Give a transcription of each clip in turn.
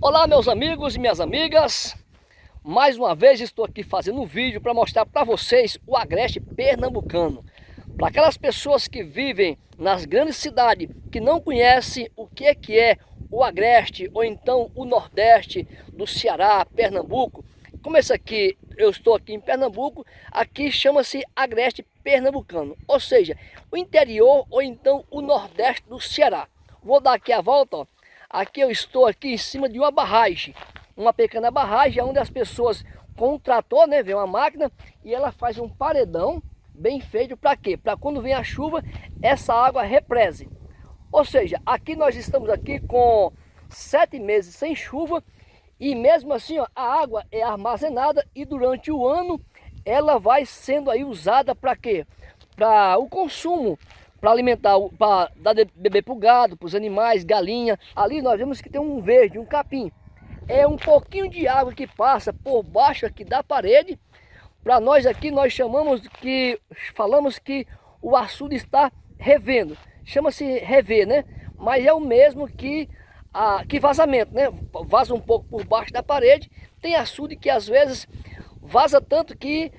Olá meus amigos e minhas amigas, mais uma vez estou aqui fazendo um vídeo para mostrar para vocês o agreste pernambucano. Para aquelas pessoas que vivem nas grandes cidades, que não conhecem o que é, que é o agreste ou então o nordeste do Ceará, Pernambuco. Como esse aqui, eu estou aqui em Pernambuco, aqui chama-se agreste pernambucano, ou seja, o interior ou então o nordeste do Ceará. Vou dar aqui a volta, ó. Aqui eu estou aqui em cima de uma barragem, uma pequena barragem onde as pessoas com trator, né, vem uma máquina e ela faz um paredão bem feito para quê? Para quando vem a chuva, essa água represe. Ou seja, aqui nós estamos aqui com sete meses sem chuva e mesmo assim ó, a água é armazenada e durante o ano ela vai sendo aí usada para quê? Para o consumo para alimentar, para dar beber para o gado, para os animais, galinha. Ali nós vemos que tem um verde, um capim. É um pouquinho de água que passa por baixo aqui da parede. Para nós aqui nós chamamos que, falamos que o açude está revendo. Chama-se rever, né? Mas é o mesmo que, a, que vazamento, né? Vaza um pouco por baixo da parede. Tem açude que às vezes vaza tanto que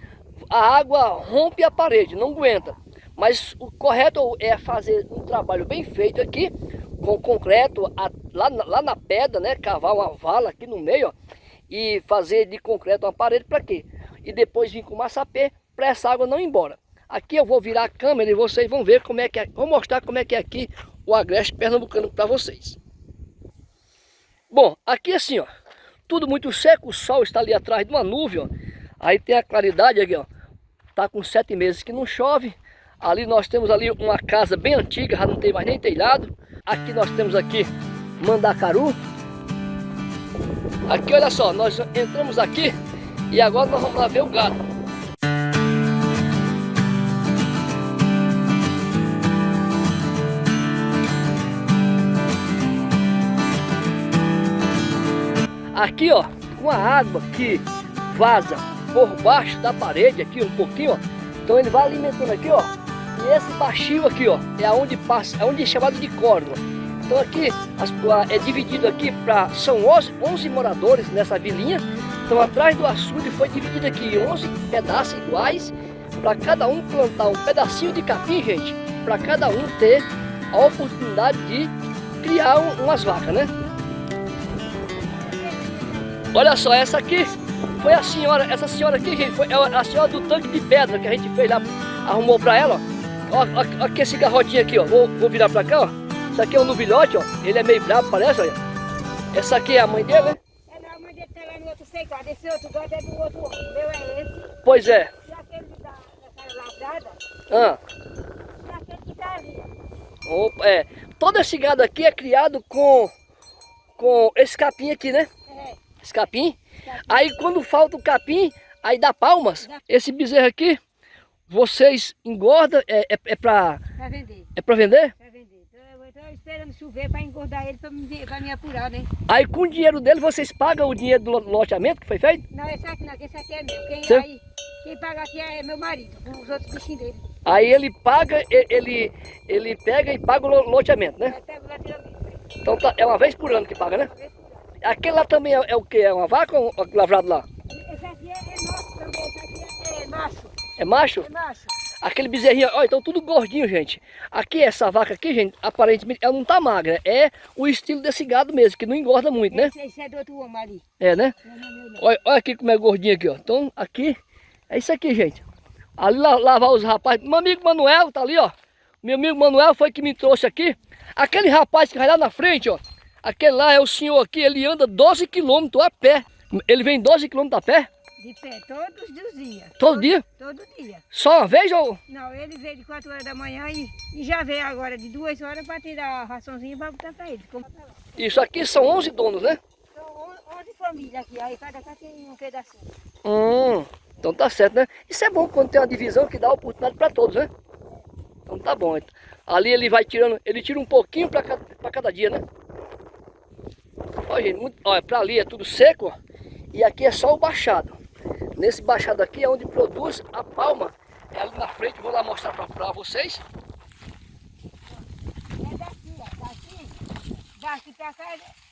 a água rompe a parede, não aguenta. Mas o correto é fazer um trabalho bem feito aqui, com concreto, a, lá, lá na pedra, né? Cavar uma vala aqui no meio, ó, e fazer de concreto uma parede para quê? E depois vir com massapê para essa água não ir embora. Aqui eu vou virar a câmera e vocês vão ver como é que é, vou mostrar como é que é aqui o agreste pernambucano para vocês. Bom, aqui assim, ó, tudo muito seco, o sol está ali atrás de uma nuvem, ó. Aí tem a claridade aqui, ó. Tá com sete meses que não chove. Ali nós temos ali uma casa bem antiga, já não tem mais nem telhado. Aqui nós temos aqui Mandacaru. Aqui, olha só, nós entramos aqui e agora nós vamos lá ver o gado. Aqui, ó, com a água que vaza por baixo da parede aqui um pouquinho, ó. Então ele vai alimentando aqui, ó, e esse baixio aqui, ó, é onde passa, é onde é chamado de córdoba. Então aqui as, é dividido aqui para são 11, 11 moradores nessa vilinha. Então atrás do açude foi dividido aqui em 11 pedaços iguais para cada um plantar um pedacinho de capim, gente, para cada um ter a oportunidade de criar um, umas vacas, né? Olha só, essa aqui foi a senhora, essa senhora aqui, gente, foi a senhora do tanque de pedra que a gente fez lá, arrumou para ela, ó. Ó, ó, aqui esse garrotinho aqui, ó. Vou, vou virar pra cá, ó. Isso aqui é um novilhote, ó. Ele é meio bravo, parece, olha. Essa aqui é a mãe dele, né? É, não, a mãe dele tá lá no outro secado. Esse outro gato é do outro. O meu é esse. Pois é. E aquele da, daquela lavrada. Ah. E aquele que tá ali. Opa, é. Todo esse gado aqui é criado com, com esse capim aqui, né? É. Esse capim. capim. Aí quando falta o capim, aí dá palmas. Dá. Esse bezerro aqui vocês engordam, é, é, é para... Para vender. É para vender? Para vender. Então, eu estou esperando chover para engordar ele, para me, me apurar, né? Aí com o dinheiro dele, vocês pagam o dinheiro do loteamento que foi feito? Não, esse aqui não, esse aqui é meu. Quem, aí, quem paga aqui é meu marido, com os outros bichinhos dele. Aí ele paga, ele, ele pega e paga o loteamento, né? Então tá, é uma vez por ano que paga, né? Aquele lá também é, é o que? É uma vaca ou um lavrado lá? Esse aqui é, é nosso também, esse aqui é, é nosso. É macho? É macho. Aquele bezerrinho, ó, então tudo gordinho, gente. Aqui, essa vaca aqui, gente, aparentemente, ela não tá magra. É o estilo desse gado mesmo, que não engorda muito, né? Esse, esse é do outro homem ali. É, né? Não, não, não, olha, olha aqui como é gordinho aqui, ó. Então, aqui, é isso aqui, gente. Ali lavar os rapazes. Meu amigo Manuel tá ali, ó. Meu amigo Manuel foi que me trouxe aqui. Aquele rapaz que vai lá na frente, ó. Aquele lá é o senhor aqui, ele anda 12 quilômetros a pé. Ele vem 12 quilômetros a pé? De pé, todos os dias. Todo, todo, dia? Todo dia. Só uma vez ou? Não, ele veio de 4 horas da manhã e, e já veio agora de 2 horas para tirar a raçãozinha para botar para ele. Isso aqui são 11 donos, né? São 11 famílias aqui, aí cada casa tem um pedacinho. Hum, então tá certo, né? Isso é bom quando tem uma divisão que dá oportunidade para todos, né? Então tá bom. Ali ele vai tirando, ele tira um pouquinho para cada, cada dia, né? Olha, gente, muito, olha, para ali é tudo seco, ó, e aqui é só o baixado. Nesse baixado aqui é onde produz a palma. É ali na frente, vou lá mostrar para vocês. É daqui, ó. Daqui, daqui para cá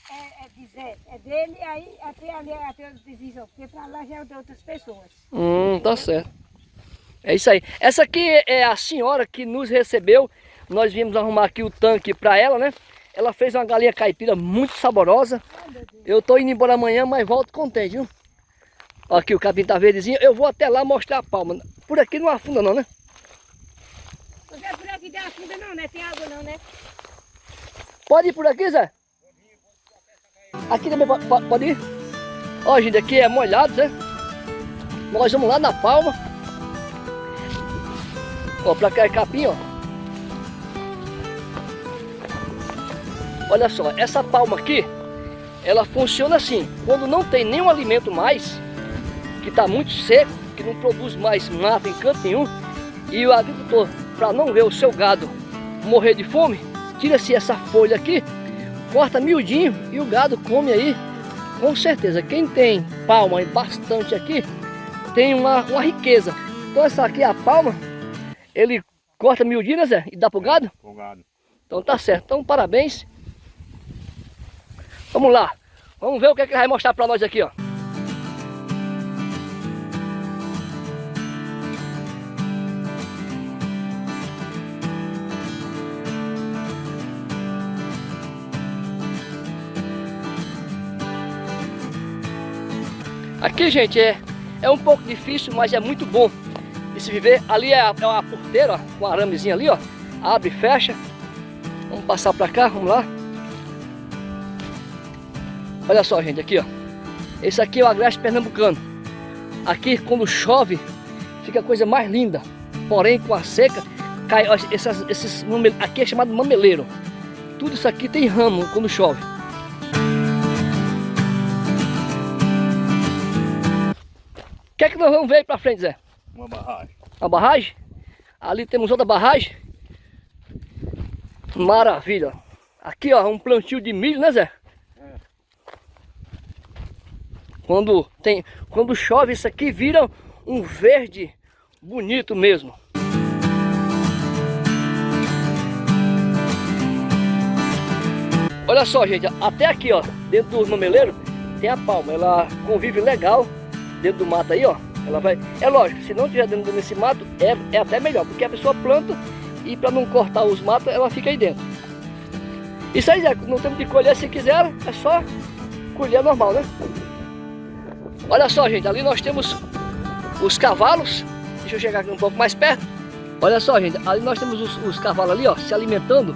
é, é Zé, é dele, aí até ali até outra divisão, porque pra lá já é de outras pessoas. Hum, tá certo. É isso aí. Essa aqui é a senhora que nos recebeu. Nós viemos arrumar aqui o tanque para ela, né? Ela fez uma galinha caipira muito saborosa. Eu tô indo embora amanhã, mas volto contente, viu? Aqui o capim tá verdezinho. Eu vou até lá mostrar a palma. Por aqui não afunda não, né? Não é por aqui tem afunda não, né? Tem água não, né? Pode ir por aqui, Zé? Aqui também pode, pode ir? Ó, gente, aqui é molhado, né? Nós vamos lá na palma. Ó, pra cá é capim, ó. Olha só, essa palma aqui, ela funciona assim. Quando não tem nenhum alimento mais, que está muito seco, que não produz mais nada em canto nenhum, e o agricultor, para não ver o seu gado morrer de fome, tira-se essa folha aqui, corta miudinho e o gado come aí, com certeza. Quem tem palma e bastante aqui, tem uma, uma riqueza. Então essa aqui é a palma, ele corta miudinho, né Zé? E dá pro gado? Pro gado. Então tá certo. Então parabéns. Vamos lá. Vamos ver o que, é que ele vai mostrar pra nós aqui, ó. Aqui, gente, é, é um pouco difícil, mas é muito bom de se viver. Ali é, é uma porteira, com um aramezinho ali, ó. Abre e fecha. Vamos passar pra cá, vamos lá. Olha só, gente, aqui, ó. Esse aqui é o agreste pernambucano. Aqui, quando chove, fica a coisa mais linda. Porém, com a seca, cai, ó, essas, esses, aqui é chamado mameleiro. Tudo isso aqui tem ramo quando chove. Que é que nós vamos ver aí pra frente, Zé? Uma barragem. Uma barragem? Ali temos outra barragem. Maravilha. Aqui, ó, um plantio de milho, né, Zé? É. Quando, tem, quando chove, isso aqui vira um verde bonito mesmo. Olha só, gente, até aqui, ó, dentro do mameleiro, tem a palma. Ela convive legal dentro do mato aí, ó. Ela vai. É lógico, se não tiver dentro desse mato, é, é até melhor, porque a pessoa planta e para não cortar os matos, ela fica aí dentro. Isso aí, Zé, no tempo de colher, se quiser, é só colher normal, né? Olha só, gente, ali nós temos os cavalos. Deixa eu chegar aqui um pouco mais perto. Olha só, gente, ali nós temos os, os cavalos ali, ó, se alimentando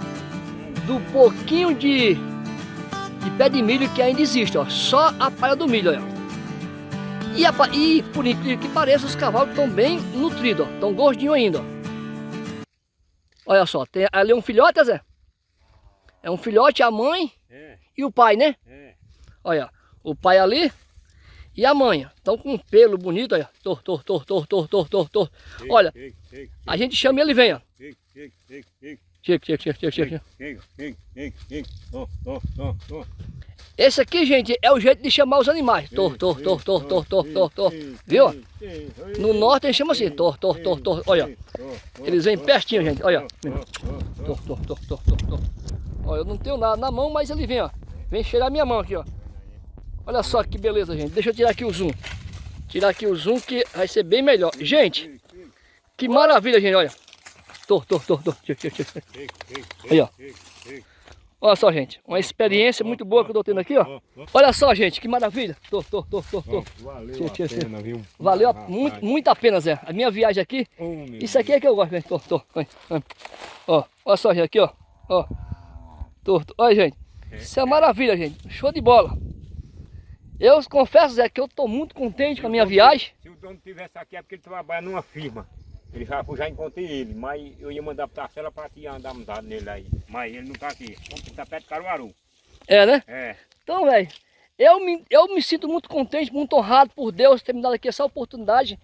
do pouquinho de, de pé de milho que ainda existe, ó. Só a palha do milho, ó. E, a, e por incrível que pareça, os cavalos estão bem nutridos. Estão gordinhos ainda, ó. Olha só, tem ali um filhote, Zé? É um filhote, a mãe É, e o pai, né? é. Olha, o pai ali e a mãe. Estão com um pelo bonito, olha. Tor, tor, tor, tor, tor, tor, tor, tor. Olha, a gente chama e ele vem, ó. Chega, chega, chega, chega, Chega, chega, chega, chega, chega. Ó, ó, ó, ó. Esse aqui, gente, é o jeito de chamar os animais. Tor, tor, tor, tor, tor, tor, tor, tor. Viu? No norte eles chamam assim, tor, tor, tor, tor. Olha, eles vêm pertinho, gente. Olha. Tor, tor, tor, tor, tor, tor. Olha, eu não tenho nada na mão, mas ele vem, ó. Vem cheirar minha mão aqui, ó. Olha só que beleza, gente. Deixa eu tirar aqui o zoom. Tirar aqui o zoom que vai ser bem melhor. Gente, que maravilha, gente, olha. Tor, tor, tor, tor. Chega, chega, chega. Aí, ó. Olha só, gente. Uma experiência muito boa que eu tô tendo aqui, ó. Olha só, gente, que maravilha. Tor, tor, tor, tor, tor. Valeu a pena, viu? Valeu a- muito, muito a pena, Zé. A minha viagem aqui, isso aqui é que eu gosto, gente. Vai. Ó, olha só, gente, aqui, ó. Ó. Tô. Olha, gente. Isso é maravilha, gente. Show de bola. Eu confesso, Zé, que eu tô muito contente com a minha viagem. Se o dono tivesse aqui é porque ele trabalha numa firma. Ele já, eu já encontrei ele, mas eu ia mandar pra Tacela pra te andar mudado nele aí. Mas ele não tá aqui. Ele tá perto de Caruaru. É, né? É. Então, velho, eu me, eu me sinto muito contente, muito honrado por Deus ter me dado aqui essa oportunidade.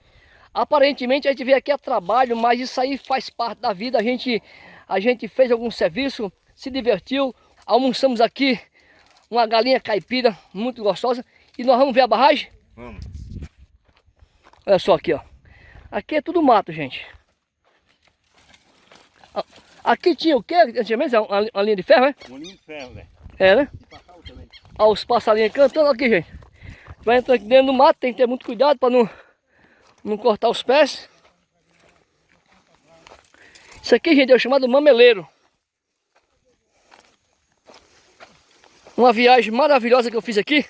Aparentemente a gente veio aqui a trabalho, mas isso aí faz parte da vida. A gente, a gente fez algum serviço, se divertiu, almoçamos aqui uma galinha caipira muito gostosa. E nós vamos ver a barragem? Vamos. Olha só aqui, ó. Aqui é tudo mato, gente. Ah, Aqui tinha o quê? Antigamente uma, uma linha de ferro, né? Um linho de ferro, velho. É, né? Olha os passarinhos cantando aqui, gente. Vai entrar aqui dentro do mato, tem que ter muito cuidado para não, não cortar os pés. Isso aqui, gente, é o chamado mameleiro. Uma viagem maravilhosa que eu fiz aqui.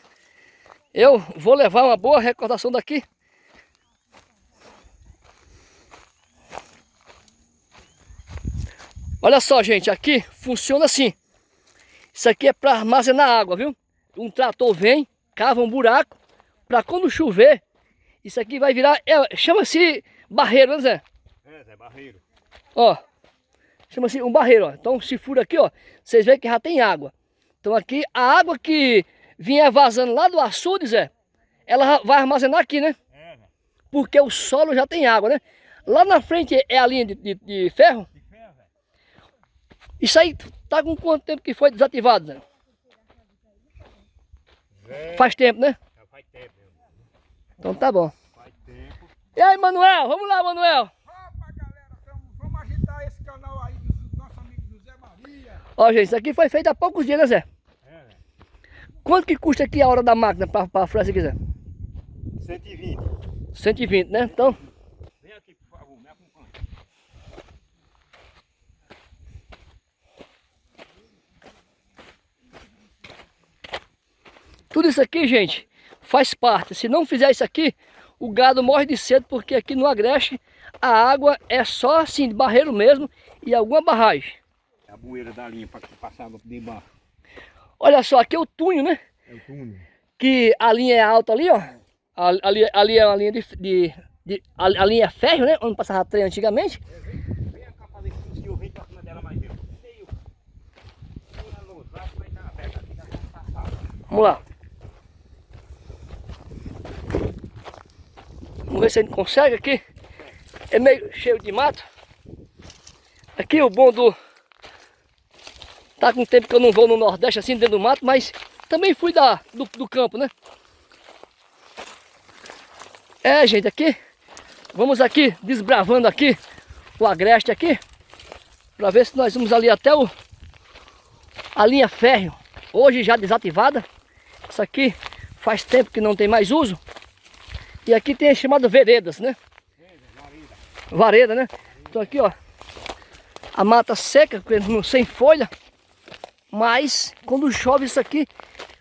Eu vou levar uma boa recordação daqui. Olha só, gente, aqui funciona assim. Isso aqui é para armazenar água, viu? Um trator vem, cava um buraco, para quando chover, isso aqui vai virar, é, chama-se barreiro, né Zé? É, Zé, barreiro. Ó, chama-se um barreiro, ó. Então se fura aqui, ó, vocês veem que já tem água. Então aqui, a água que vinha vazando lá do açude, Zé, ela vai armazenar aqui, né? É, Zé. Porque o solo já tem água, né? Lá na frente é a linha de, de, de ferro. De. Isso aí tá com quanto tempo que foi desativado, Zé? Zé, Faz tempo, né? já faz tempo. Então tá bom. Faz tempo. E aí, Manuel? Vamos lá, Manuel. Opa, galera, tamo- vamos agitar esse canal aí do nosso amigo José Maria. Ó, gente, isso aqui foi feito há poucos dias, né, Zé? É. Quanto que custa aqui a hora da máquina para pra furar isso aqui, Zé? 120. 120, né? Então, Vem aqui, por favor, me acompanha. Tudo isso aqui, gente, faz parte. Se não fizer isso aqui, o gado morre de sede, porque aqui no Agreste a água é só assim, de barreiro mesmo e alguma barragem. É a bueira da linha para passar água debaixo. Olha só, aqui é o túnel, né? É o túnel. Que a linha é alta ali, ó. Ali, ali é uma linha de... de, de- a, a linha é ferro, né? Onde passava trem antigamente. Vamos lá. Vamos ver se a gente consegue aqui. É meio cheio de mato. Aqui o bom do... Tá com tempo que eu não vou no Nordeste assim, dentro do mato, mas também fui da, do, do campo, né? É, gente, aqui... Vamos aqui, desbravando aqui o agreste aqui. Pra ver se nós vamos ali até o... A linha férreo. Hoje já desativada. Isso aqui faz tempo que não tem mais uso. E aqui tem a chamada veredas, né? Vareda, né? Então aqui, ó. A mata seca, sem folha. Mas quando chove isso aqui,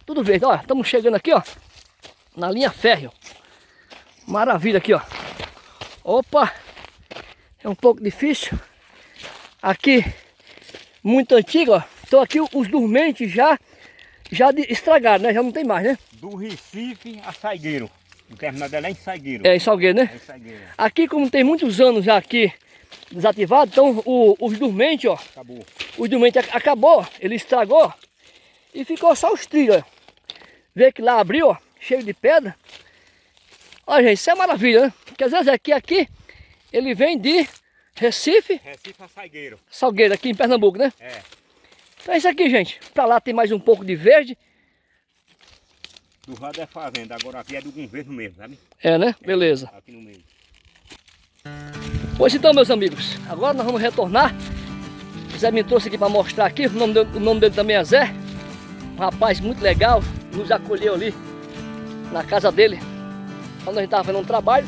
tudo verde. Ó, estamos chegando aqui, ó. Na linha férreo. Maravilha aqui, ó. Opa! É um pouco difícil. Aqui, muito antigo, ó. Então aqui os dormentes já, já estragaram, né? Já não tem mais, né? Do Recife a Saigueiro. O terminal é em Saigueiro. É em Salgueiro, né? É em Saigueiro. Aqui, como tem muitos anos já aqui desativado, então o- os dormentes, ó, Acabou. os dormentes ac- acabou, ele estragou e ficou só os trilhos, ó. Vê que lá abriu, ó, cheio de pedra. Ó, gente, isso é maravilha, né? Porque às vezes aqui, aqui, ele vem de Recife, Recife a Saigueiro. Salgueiro, aqui em Pernambuco, né? É. Então é isso aqui, gente. Pra lá tem mais um pouco de verde. Do lado é fazenda, agora aqui é do governo mesmo, sabe? É, né? Beleza. Aqui no meio. Pois então, meus amigos, agora nós vamos retornar. O Zé me trouxe aqui para mostrar aqui, o nome, dele, o nome dele também é Zé. Um rapaz muito legal, nos acolheu ali na casa dele, quando a gente estava fazendo um trabalho,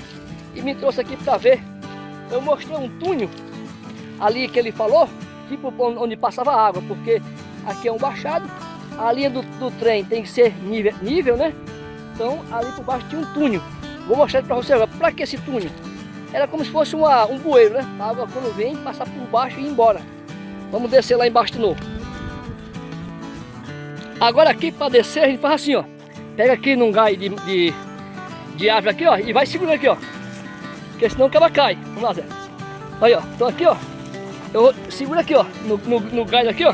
e me trouxe aqui para ver. Eu mostrei um túnel ali que ele falou, tipo onde passava água, porque aqui é um baixado, a linha do, do trem tem que ser nível, nível, né? Então ali por baixo tinha um túnel. Vou mostrar para você agora. Para que esse túnel? Era como se fosse uma, um bueiro, né? A água quando vem, passar por baixo e ir embora. Vamos descer lá embaixo de novo. Agora aqui para descer a gente faz assim, ó. Pega aqui num gai de, de, de árvore aqui, ó. E vai segurando aqui, ó. Porque senão o caba cai. Vamos lá, Zé. Aí, ó. Então aqui, ó. Eu segura aqui, ó. No, no, no galho aqui, ó.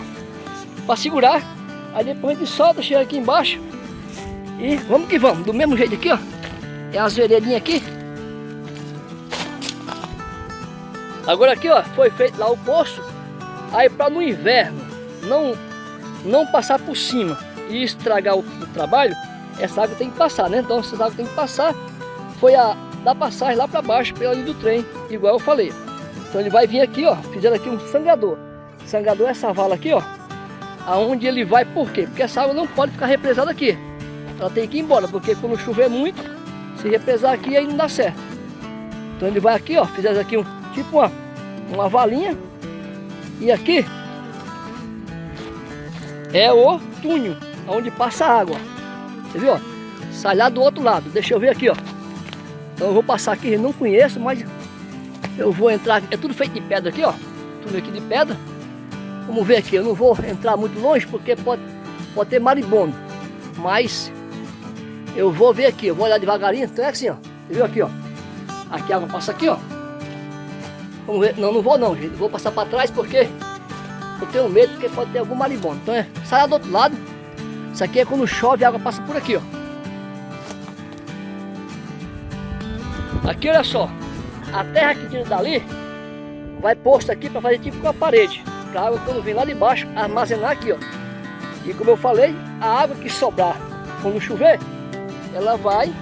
Para segurar. Aí depois a gente solta, chega aqui embaixo. E vamos que vamos. Do mesmo jeito aqui, ó. É as veredinhas aqui. Agora aqui, ó, foi feito lá o poço. Aí para no inverno não não passar por cima e estragar o, o trabalho, essa água tem que passar, né? Então essa água tem que passar. Foi a da passagem lá para baixo pela linha do trem, igual eu falei. Então ele vai vir aqui, ó, fizeram aqui um sangrador. Sangrador é essa vala aqui, ó. Aonde ele vai, por quê? Porque essa água não pode ficar represada aqui. Ela tem que ir embora, porque quando chover muito, se represar aqui aí não dá certo. Então ele vai aqui, ó, fizemos aqui um tipo uma, uma valinha. E aqui é o túnel, onde passa a água. Você viu, ó? Sai lá do outro lado. Deixa eu ver aqui, ó. Então eu vou passar aqui, não conheço, mas eu vou entrar. É tudo feito de pedra aqui, ó. Tudo aqui de pedra. Vamos ver aqui, eu não vou entrar muito longe porque pode, pode ter maribondo. Mas eu vou ver aqui, eu vou olhar devagarinho. Então é assim, ó. Você viu aqui, ó. Aqui a água passa aqui, ó. Vamos ver. Não, não vou não, gente. Vou passar para trás porque eu tenho medo porque pode ter algum maribondo. Então é, sai do outro lado. Isso aqui é quando chove, a água passa por aqui, ó. Aqui, olha só. A terra que tira dali vai posto aqui para fazer tipo uma parede. Água quando vem lá de baixo armazenar aqui, ó. E como eu falei, a água que sobrar quando chover, ela vai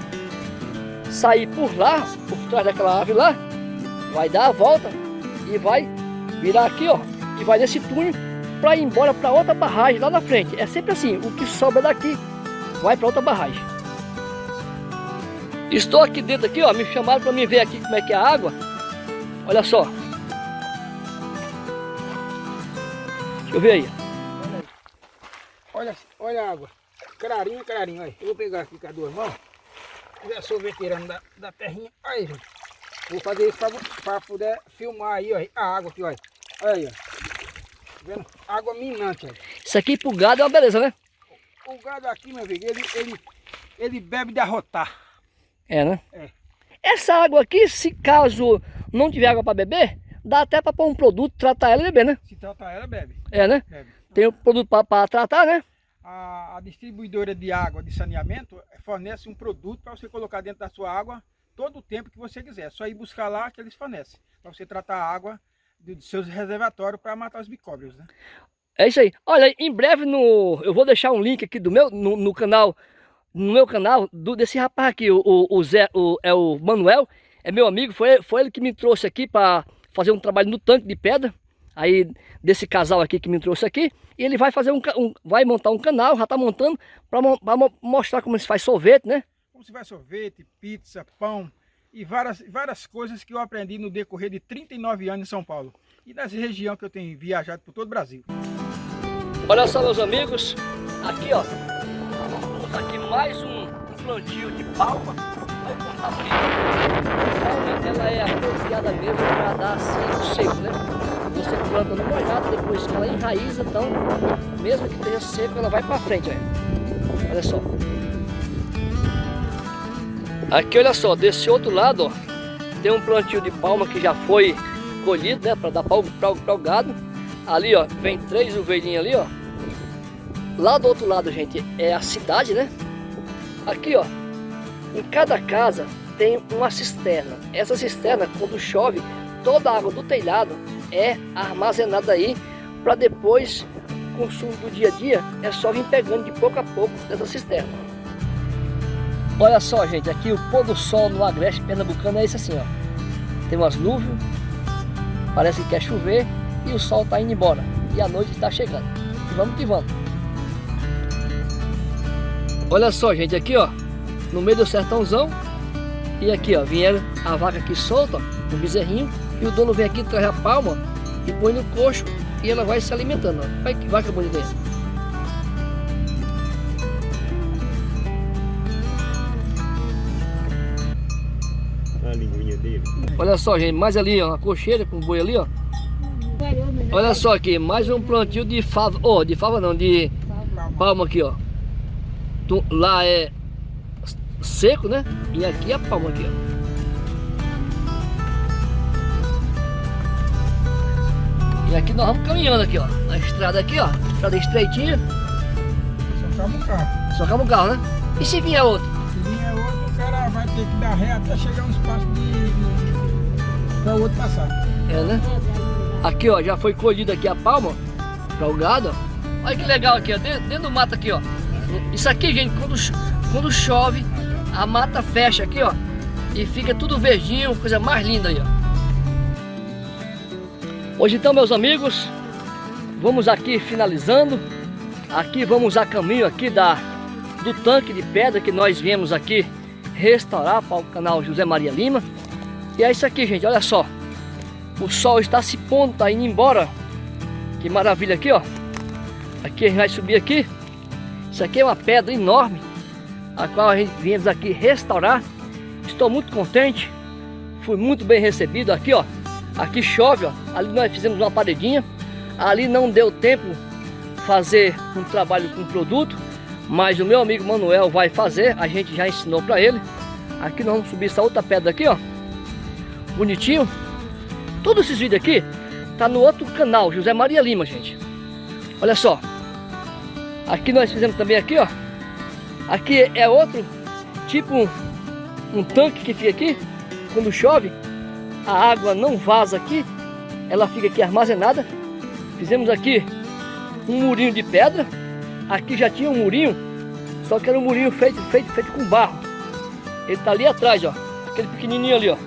sair por lá, por trás daquela árvore lá, vai dar a volta e vai virar aqui, ó, e vai nesse túnel para ir embora para outra barragem lá na frente. É sempre assim, o que sobra daqui vai para outra barragem. Estou aqui dentro aqui, ó, me chamaram para me ver aqui como é que é a água. Olha só. Eu ver aí. Olha, olha a água. Crarinho, crarinho, olha. Eu vou pegar aqui com as duas mãos. Já sou veterano da, da terrinha. Aí, gente. Vou fazer isso para poder filmar aí, ó. A água aqui, olha. Olha aí, ó. Vendo? Água minante, olha. Isso aqui pro gado é uma beleza, né? O gado aqui, meu amigo, ele, ele, ele bebe de arrotar. É, né? É. Essa água aqui, se caso não tiver água para beber, dá até para pôr um produto, tratar ela e beber, né? Se tratar ela, bebe. É, né? bebe. Tem o produto para tratar, né? A, a distribuidora de água de saneamento fornece um produto para você colocar dentro da sua água todo o tempo que você quiser. É só ir buscar lá que eles fornecem. Para você tratar a água dos seus reservatórios para matar os micróbios, né? É isso aí. Olha, em breve no, eu vou deixar um link aqui do meu no, no canal, no meu canal do, desse rapaz aqui, o, o, o Zé, o, é o Manuel, é meu amigo, foi, foi ele que me trouxe aqui para fazer um trabalho no tanque de pedra. Aí desse casal aqui que me trouxe aqui, e ele vai fazer um, um vai montar um canal, já está montando para mostrar como se faz sorvete, né? Como se faz sorvete, pizza, pão e várias, várias coisas que eu aprendi no decorrer de 39 anos em São Paulo e nas regiões que eu tenho viajado por todo o Brasil. Olha só meus amigos, aqui ó, temos aqui mais um, um plantio de palma. Ela é apropriada mesmo para dar assim seco, né? Você planta no molhado, depois que ela enraiza, então mesmo que esteja seco, ela vai para frente, olha. olha só. Aqui olha só, desse outro lado ó, tem um plantio de palma que já foi colhido, né, para dar para o gado. Ali, ó, vem três ovelhinhas ali, ó. Lá do outro lado, gente, é a cidade, né? Aqui, ó, em cada casa tem uma cisterna. Essa cisterna, quando chove, toda a água do telhado é armazenada aí para depois, consumo do dia a dia, é só vir pegando de pouco a pouco dessa cisterna. Olha só, gente, aqui o pôr do sol no agreste pernambucano é esse assim, ó. Tem umas nuvens, parece que quer chover e o sol está indo embora. E a noite está chegando. Vamos que vamos. Olha só, gente, aqui, ó, no meio do sertãozão. E aqui, ó, vieram a vaca aqui solta, ó, o bezerrinho. E o dono vem aqui, traz a palma e põe no coxo e ela vai se alimentando, ó. Olha que vaca bonita aí. A linguinha dele. Olha só, gente, mais ali, ó, a cocheira com o boi ali, ó. Olha só aqui, mais um plantio de fava, oh, de fava não, de palma aqui, ó. Lá é seco, né? E aqui é a palma aqui, ó. E aqui nós vamos caminhando aqui, ó. Na estrada aqui, ó. Estrada estreitinha, Só calma o carro. só acaba o carro, né? E se vier outro? Se vier outro, o cara vai ter que dar ré até chegar um espaço de, para o outro passar. É, né? Aqui, ó, já foi colhida aqui a palma para o gado. ó. Olha que legal aqui, ó, dentro, dentro do mato aqui, ó. Isso aqui, gente, quando, quando chove, a mata fecha aqui, ó. E fica tudo verdinho, coisa mais linda aí, ó. Hoje então, meus amigos, vamos aqui finalizando Aqui vamos a caminho aqui da, do tanque de pedra que nós viemos aqui restaurar para o canal José Maria Lima. E é isso aqui, gente, olha só. O sol está se pondo, está indo embora. Que maravilha aqui, ó. Aqui a gente vai subir aqui. Isso aqui é uma pedra enorme, a qual a gente viemos aqui restaurar. Estou muito contente. Fui muito bem recebido aqui, ó. Aqui chove, ó. Ali nós fizemos uma paredinha. Ali não deu tempo fazer um trabalho com produto, mas o meu amigo Manuel vai fazer, a gente já ensinou para ele. Aqui nós vamos subir essa outra pedra aqui, ó. Bonitinho. Todos esses vídeos aqui tá no outro canal, José Maria Lima, gente. Olha só. Aqui nós fizemos também aqui, ó. Aqui é outro tipo um, um tanque que fica aqui. Quando chove, a água não vaza aqui. Ela fica aqui armazenada. Fizemos aqui um murinho de pedra. Aqui já tinha um murinho, só que era um murinho feito, feito, feito com barro. Ele está ali atrás, ó, aquele pequenininho ali, ó.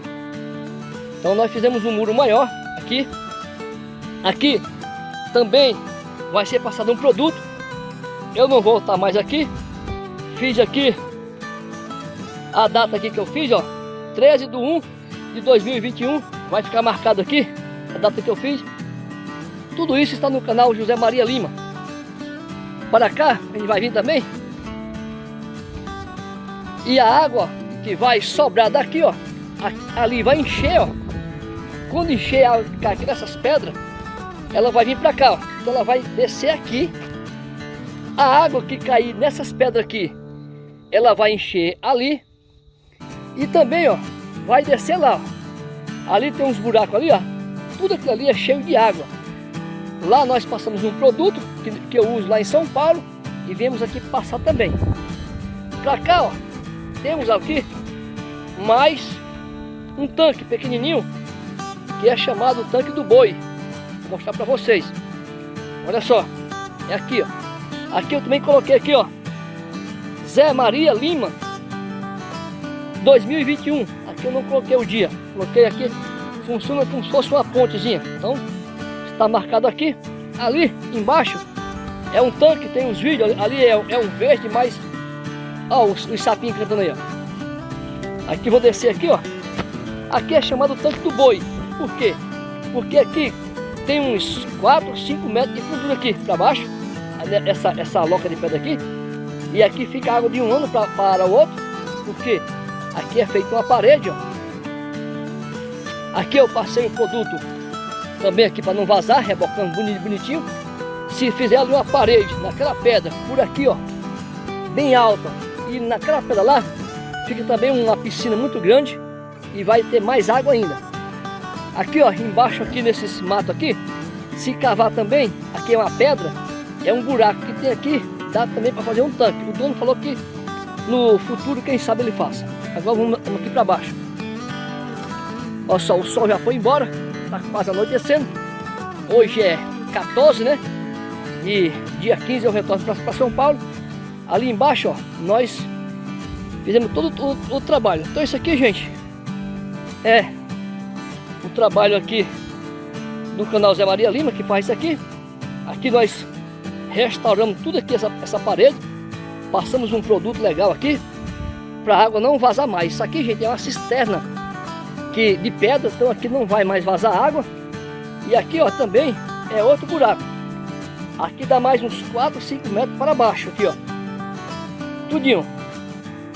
Então nós fizemos um muro maior aqui. Aqui também vai ser passado um produto. Eu não vou estar mais aqui. Fiz aqui a data aqui que eu fiz, ó, 13 de 1 de 2021. Vai ficar marcado aqui a data que eu fiz. Tudo isso está no canal José Maria Lima. Para cá, gente vai vir também. E a água que vai sobrar daqui, ó, ali vai encher, ó. Quando encher a aqui nessas pedras, ela vai vir para cá, ó. Então ela vai descer aqui. A água que cair nessas pedras aqui, ela vai encher ali. E também, ó, vai descer lá, ó. Ali tem uns buracos ali, ó. Tudo aquilo ali é cheio de água. Lá nós passamos um produto que, que eu uso lá em São Paulo e viemos aqui passar também. Para cá, ó, temos aqui mais um tanque pequenininho que é chamado tanque do boi. Vou mostrar para vocês. Olha só, é aqui, ó. Aqui eu também coloquei aqui, ó. Zé Maria Lima 2021. Aqui eu não coloquei o dia, coloquei aqui. Funciona como se fosse uma pontezinha. Então está marcado aqui. Ali embaixo é um tanque, tem uns vídeos, ali é, é um verde, mas... Ó, os, os sapinhos cantando aí, ó. Aqui vou descer aqui, ó. Aqui é chamado tanque do boi. Por quê? Porque aqui tem uns 4, 5 metros de fundura aqui para baixo. Essa, essa loca de pedra aqui. E aqui fica água de um ano pra, para o outro. Porque aqui é feito uma parede, ó. Aqui eu passei o produto também aqui para não vazar, rebocando bonitinho. Se fizer ali uma parede, naquela pedra, por aqui, ó, bem alta, e naquela pedra lá, fica também uma piscina muito grande e vai ter mais água ainda. Aqui, ó, embaixo aqui nesses mato aqui, se cavar também, aqui é uma pedra, é um buraco que tem aqui, dá também para fazer um tanque. O dono falou que no futuro, quem sabe ele faça. Agora vamos aqui para baixo. Olha só, o sol já foi embora. Está quase anoitecendo. Hoje é 14, né? E dia 15 eu retorno para São Paulo. Ali embaixo, ó, nós fizemos todo o, o, trabalho. Então isso aqui, gente, é o trabalho aqui do canal Zé Maria Lima, que faz isso aqui. Aqui nós restauramos tudo aqui, essa, essa parede. Passamos um produto legal aqui, para a água não vazar mais. Isso aqui, gente, é uma cisterna que de pedra, então aqui não vai mais vazar água. E aqui, ó, também é outro buraco. Aqui dá mais uns 4, 5 metros para baixo, aqui, ó. Tudinho.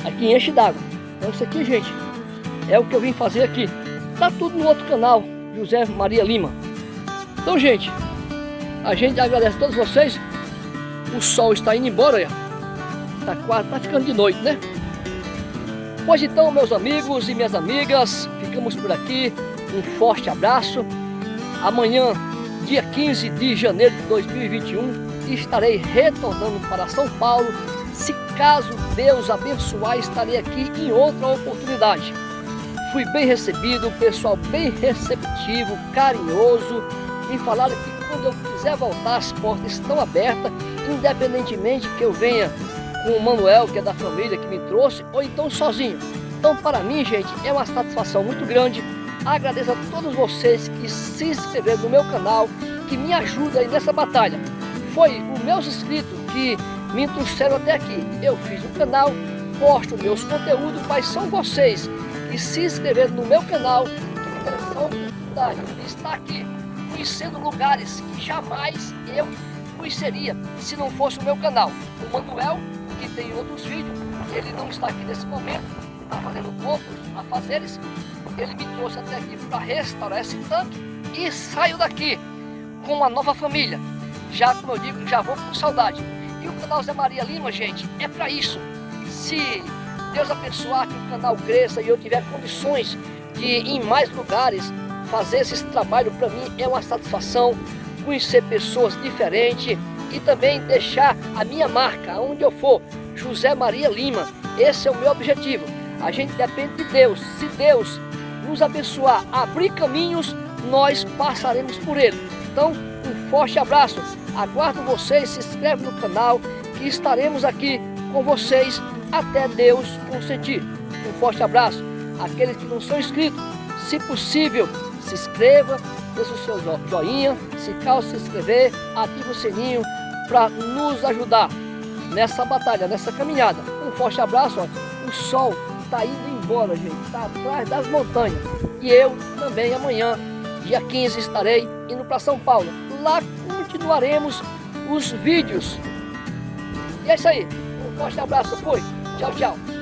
Aqui enche d'água. Então isso aqui, gente, é o que eu vim fazer aqui. Tá tudo no outro canal, José Maria Lima. Então, gente, a gente agradece a todos vocês. O sol está indo embora, ó. Tá quase, tá ficando de noite, né? Pois então, meus amigos e minhas amigas, ficamos por aqui. Um forte abraço. Amanhã, dia 15 de janeiro de 2021, estarei retornando para São Paulo. Se caso Deus abençoar, estarei aqui em outra oportunidade. Fui bem recebido, pessoal bem receptivo, carinhoso. E falaram que quando eu quiser voltar, as portas estão abertas, independentemente que eu venha com o Manuel, que é da família, que me trouxe, ou então sozinho. Então, para mim, gente, é uma satisfação muito grande. Agradeço a todos vocês que se inscreveram no meu canal, que me ajudam aí nessa batalha. Foi os meus inscritos que me trouxeram até aqui. Eu fiz um canal, posto meus conteúdos, mas são vocês que se inscreveram no meu canal que me a estar aqui, conhecendo lugares que jamais eu conheceria se não fosse o meu canal. O Manuel, que tem outros vídeos, ele não está aqui nesse momento, está fazendo outros afazeres, ele me trouxe até aqui para restaurar esse tanque e saio daqui com uma nova família. Já, como eu digo, já vou com saudade. E o canal Zé Maria Lima, gente, é para isso. Se Deus abençoar que o canal cresça e eu tiver condições de ir em mais lugares fazer esse trabalho, para mim é uma satisfação conhecer pessoas diferentes e também deixar a minha marca, aonde eu for, José Maria Lima. Esse é o meu objetivo. A gente depende de Deus. Se Deus nos abençoar, abrir caminhos, nós passaremos por ele. Então, um forte abraço. Aguardo vocês, se inscreve no canal, que estaremos aqui com vocês até Deus consentir. Um forte abraço. Aqueles que não são inscritos, se possível, se inscreva, deixe o seu joinha, se caso se inscrever, ative o sininho para nos ajudar nessa batalha, nessa caminhada. Um forte abraço, ó. o sol está indo embora, gente, está atrás das montanhas. E eu também amanhã Dia 15 estarei indo para São Paulo. Lá continuaremos os vídeos. E é isso aí. Um forte abraço. Fui. Tchau, tchau.